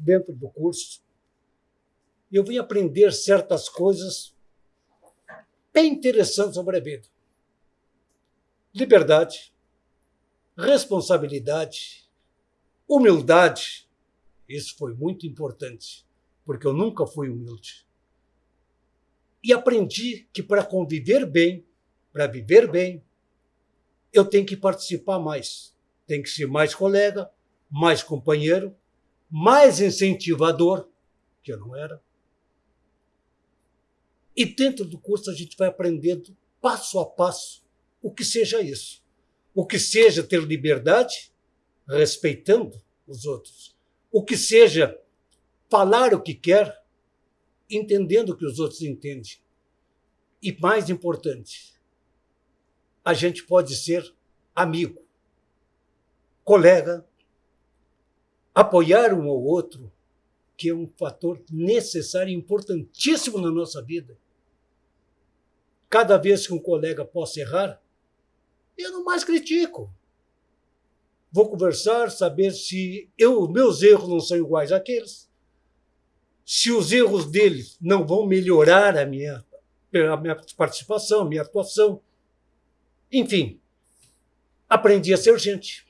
dentro do curso, eu vim aprender certas coisas bem interessantes sobre a vida. Liberdade, responsabilidade, humildade. Isso foi muito importante, porque eu nunca fui humilde. E aprendi que para conviver bem, para viver bem, eu tenho que participar mais. Tem que ser mais colega, mais companheiro, mais incentivador, que eu não era. E dentro do curso a gente vai aprendendo passo a passo o que seja isso. O que seja ter liberdade, respeitando os outros. O que seja falar o que quer, entendendo o que os outros entendem. E mais importante, a gente pode ser amigo, colega, apoiar um ao outro, que é um fator necessário e importantíssimo na nossa vida. Cada vez que um colega possa errar, eu não mais critico. Vou conversar, saber se eu, meus erros não são iguais àqueles, se os erros deles não vão melhorar a minha, a minha participação, a minha atuação. Enfim, aprendi a ser gente.